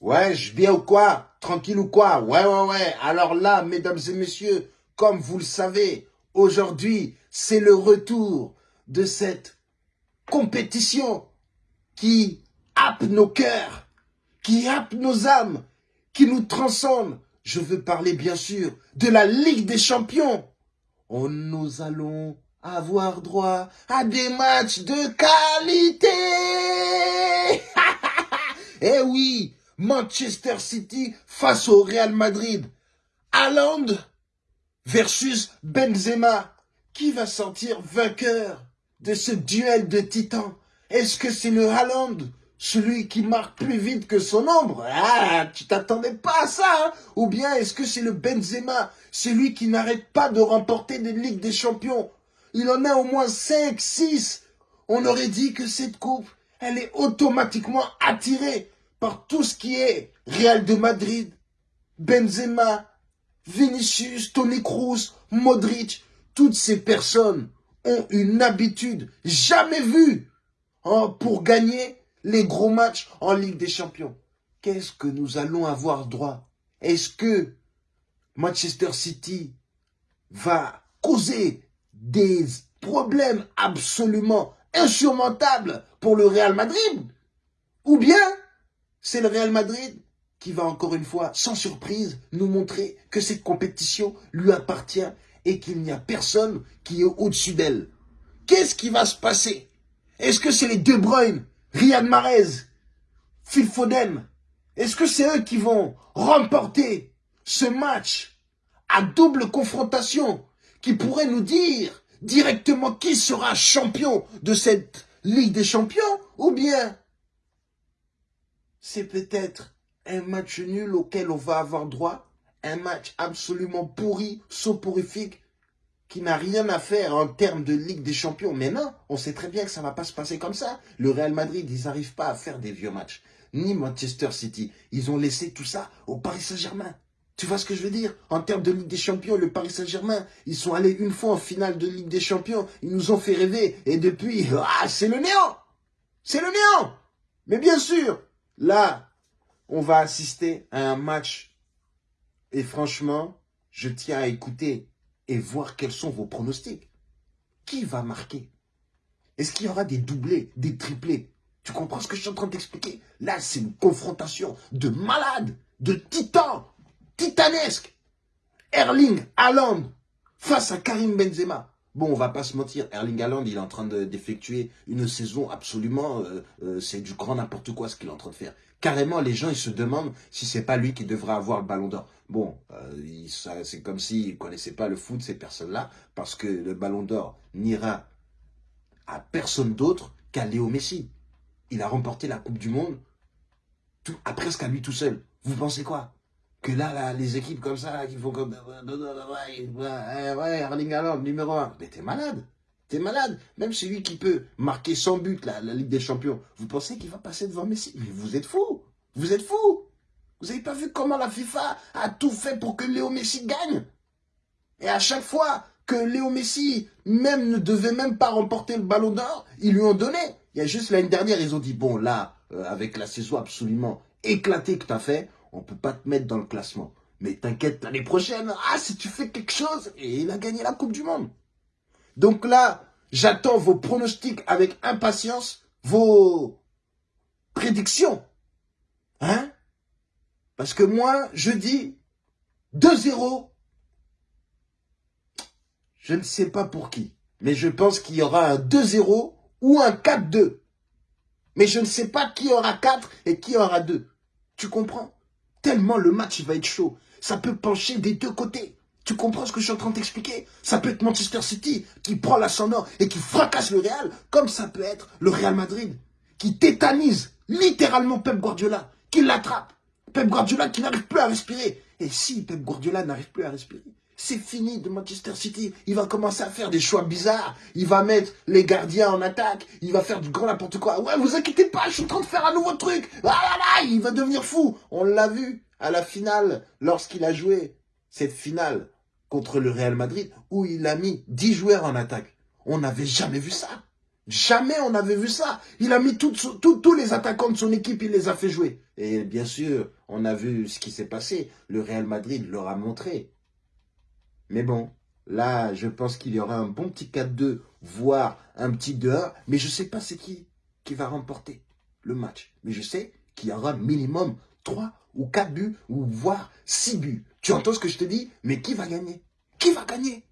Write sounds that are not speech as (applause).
Ouais, je bien ou quoi? Tranquille ou quoi? Ouais, ouais, ouais. Alors là, mesdames et messieurs, comme vous le savez, aujourd'hui, c'est le retour de cette compétition qui happe nos cœurs, qui happe nos âmes, qui nous transcende. Je veux parler bien sûr de la Ligue des Champions. Oh, nous allons avoir droit à des matchs de qualité. (laughs) eh oui, Manchester City face au Real Madrid. Haaland versus Benzema. Qui va sortir vainqueur de ce duel de titans? Est-ce que c'est le Haaland celui qui marque plus vite que son ombre? Ah, tu t'attendais pas à ça hein? Ou bien est-ce que c'est le Benzema celui qui n'arrête pas de remporter des Ligues des Champions? Il en a au moins 5, 6 On aurait dit que cette coupe, elle est automatiquement attirée par tout ce qui est Real de Madrid, Benzema, Vinicius, Tony Cruz, Modric, toutes ces personnes ont une habitude jamais vue hein, pour gagner les gros matchs en Ligue des Champions. Qu'est-ce que nous allons avoir droit? Est-ce que Manchester City va causer des problèmes absolument insurmontables pour le Real Madrid? Ou bien c'est le Real Madrid qui va encore une fois, sans surprise, nous montrer que cette compétition lui appartient et qu'il n'y a personne qui est au-dessus d'elle. Qu'est-ce qui va se passer? Est-ce que c'est les De Bruyne, Riyad Mahrez, Phil Foden? Est-ce que c'est eux qui vont remporter ce match à double confrontation qui pourrait nous dire directement qui sera champion de cette Ligue des Champions ou bien c'est peut-être un match nul auquel on va avoir droit, un match absolument pourri, soporifique, qui n'a rien à faire en termes de Ligue des Champions. Mais non, on sait très bien que ça ne va pas se passer comme ça. Le Real Madrid, ils n'arrivent pas à faire des vieux matchs. Ni Manchester City. Ils ont laissé tout ça au Paris Saint-Germain. Tu vois ce que je veux dire? En termes de Ligue des Champions, le Paris Saint-Germain, ils sont allés une fois en finale de Ligue des Champions. Ils nous ont fait rêver. Et depuis, (laughs) ah, c'est le néant C'est le néant Mais bien sûr, là, on va assister à un match. Et franchement, je tiens à écouter et voir quels sont vos pronostics. Qui va marquer? Est-ce qu'il y aura des doublés, des triplés? Tu comprends ce que je suis en train d'expliquer? Là, c'est une confrontation de malades, de titans, titanesques. Erling Haaland face à Karim Benzema. Bon, on va pas se mentir, Erling Haaland, il est en train d'effectuer une saison absolument... Euh, euh, c'est du grand n'importe quoi ce qu'il est en train de faire. Carrément, les gens, ils se demandent si c'est pas lui qui devrait avoir le ballon d'or. Bon, euh, c'est comme s'ils ne connaissaient pas le foot, ces personnes-là, parce que le ballon d'or n'ira à personne d'autre qu'à Léo Messi. Il a remporté la Coupe du Monde presque à lui tout seul. Vous pensez quoi? Que là, là, les équipes comme ça, qui font comme... Ouais, Erling Haaland, numéro 1. Mais t'es malade. T'es malade. Même celui qui peut marquer 100 buts, la, la Ligue des Champions. Vous pensez qu'il va passer devant Messi? Mais vous êtes fou. Vous êtes fou. Vous n'avez pas vu comment la FIFA a tout fait pour que Léo Messi gagne? Et à chaque fois que Léo Messi même ne devait même pas remporter le ballon d'or, ils lui ont donné. Il y a juste l'année dernière, ils ont dit, bon là, euh, avec la saison absolument éclatée que tu fait, on peut pas te mettre dans le classement. Mais t'inquiète, l'année prochaine, ah, si tu fais quelque chose, et il a gagné la Coupe du Monde. Donc là, j'attends vos pronostics avec impatience, vos prédictions. Hein? Parce que moi, je dis 2-0. Je ne sais pas pour qui. Mais je pense qu'il y aura un 2-0 ou un 4-2. Mais je ne sais pas qui aura 4 et qui aura 2. Tu comprends? Tellement le match va être chaud. Ça peut pencher des deux côtés. Tu comprends ce que je suis en train de t'expliquer? Ça peut être Manchester City qui prend l'ascendant et qui fracasse le Real, comme ça peut être le Real Madrid qui tétanise littéralement Pep Guardiola, qui l'attrape. Pep Guardiola qui n'arrive plus à respirer. Et si Pep Guardiola n'arrive plus à respirer, c'est fini de Manchester City. Il va commencer à faire des choix bizarres. Il va mettre les gardiens en attaque. Il va faire du grand n'importe quoi. Ouais, vous inquiétez pas, je suis en train de faire un nouveau truc. Ah là là, il va devenir fou. On l'a vu à la finale, lorsqu'il a joué cette finale contre le Real Madrid, où il a mis 10 joueurs en attaque. On n'avait jamais vu ça. Jamais on avait vu ça. Il a mis tous les attaquants de son équipe, il les a fait jouer. Et bien sûr, on a vu ce qui s'est passé. Le Real Madrid leur a montré. Mais bon, là, je pense qu'il y aura un bon petit 4-2, voire un petit 2-1. Mais je ne sais pas c'est qui qui va remporter le match. Mais je sais qu'il y aura minimum 3 ou 4 buts, ou voire 6 buts. Tu entends ce que je te dis? Mais qui va gagner? Qui va gagner?